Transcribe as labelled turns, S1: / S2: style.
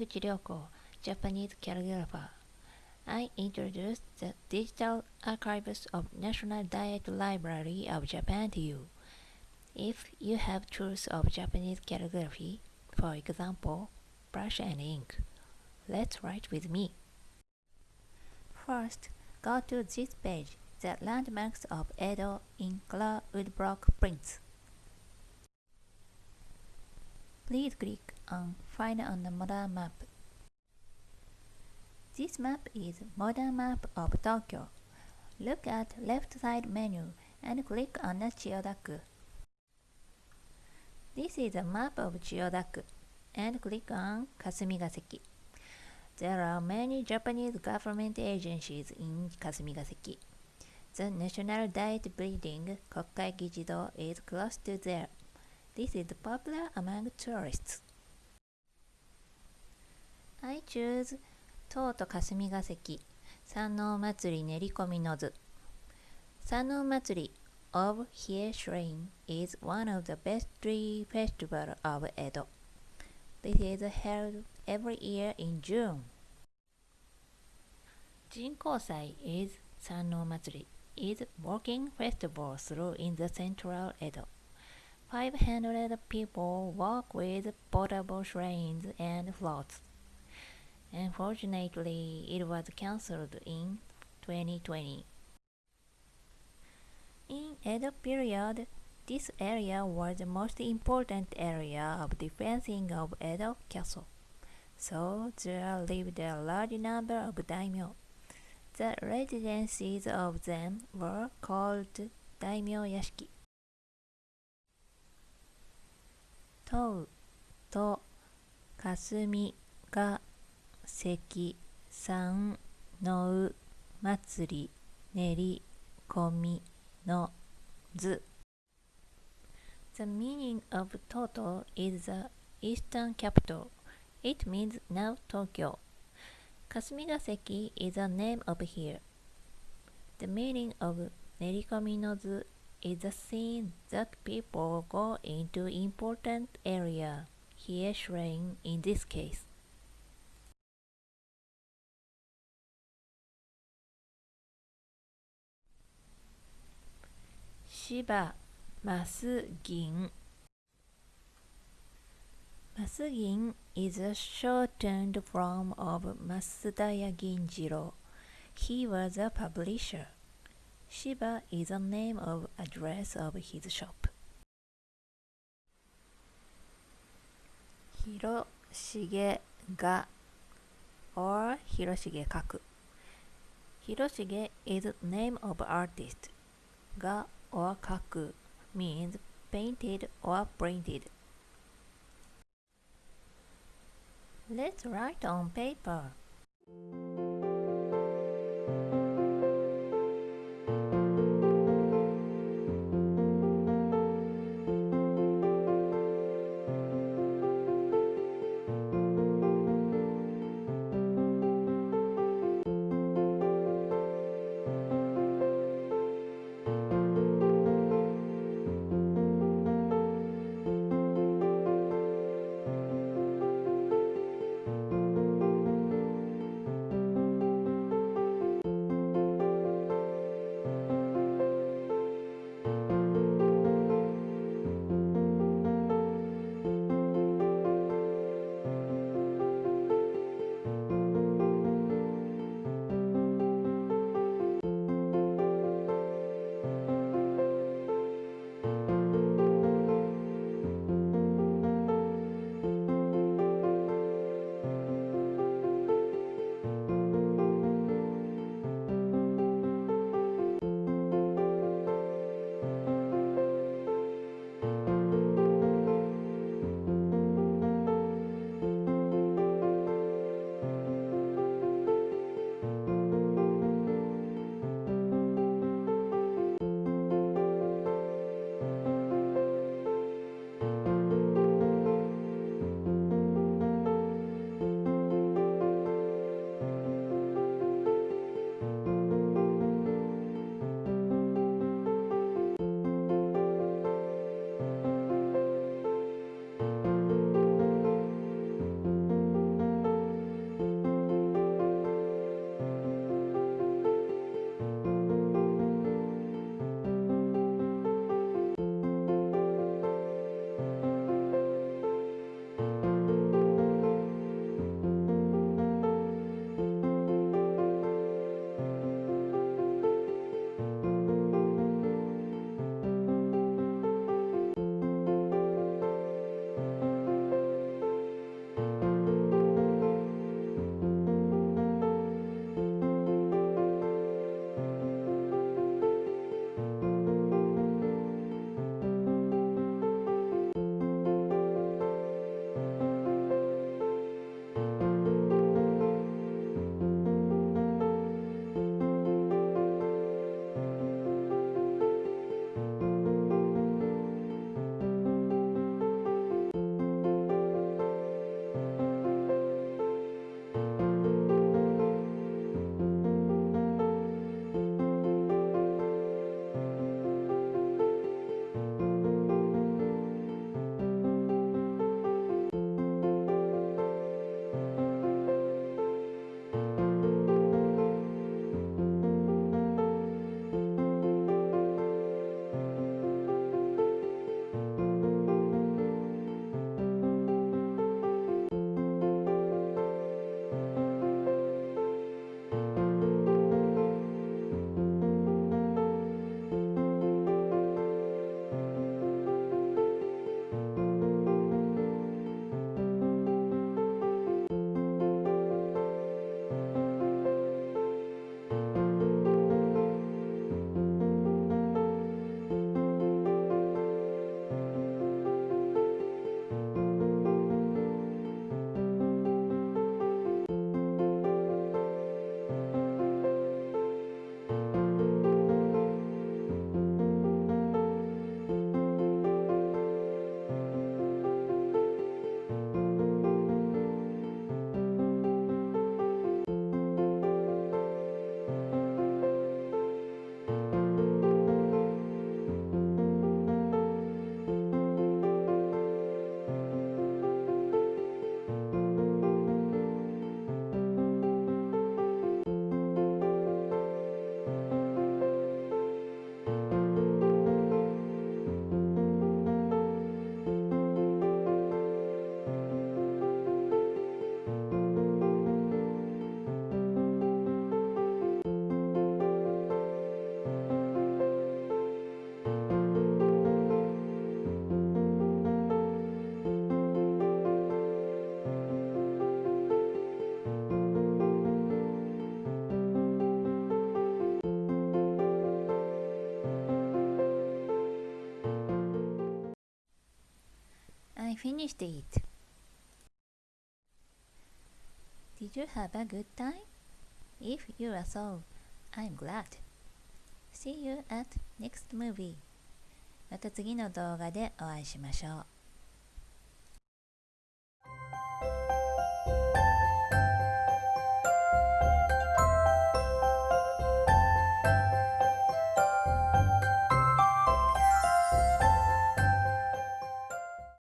S1: Yamaguchi Ryoko, Japanese calligrapher. I introduce the digital archives of National Diet Library of Japan to you. If you have tools of Japanese calligraphy, for example, brush and ink, let's write with me. First, go to this page, the landmarks of Edo in color woodblock prints. Please click on Find on the modern map. This map is modern map of Tokyo. Look at left side menu and click on the Chiyodaku. This is a map of Chiyodaku and click on Kasumigaseki. There are many Japanese government agencies in Kasumigaseki. The National Diet Building, Kokkai Gijido, is close to there. This is popular among tourists. I choose 東都霞が関山王祭り練り込みの図山王祭り of Hie Shrine is one of the best tree festivals of Edo. This is held every year in June. 人工祭 is 山王祭り is walking festival through in the central Edo. 500 people walk with portable shrines and floats. Unfortunately, it was cancelled in 2020. In Edo period, this area was the most important area of defending of Edo castle. So there lived a large number of daimyo. The residences of them were called daimyo yashiki. とうと霞が 関三のう祭り練り込みの図 The meaning of Toto is the eastern capital. It means now Tokyo. Kasumigaseki is a name of here. The meaning of Nerikomi is the scene that people go into important area, here shrine in this case. 芝マス銀マス銀 is a shortened form of Masudaya Ginjiro. He was a publisher. Shiba is a name of address of his shop. Hiroshige ga or Hiroshige kaku. Hiroshige is name of artist. Ga or kaku means painted or printed. Let's write on paper. Finished it. Did you have a good time? If you are so, I'm glad. See you at next movie. また次の動画でお会いしましょう。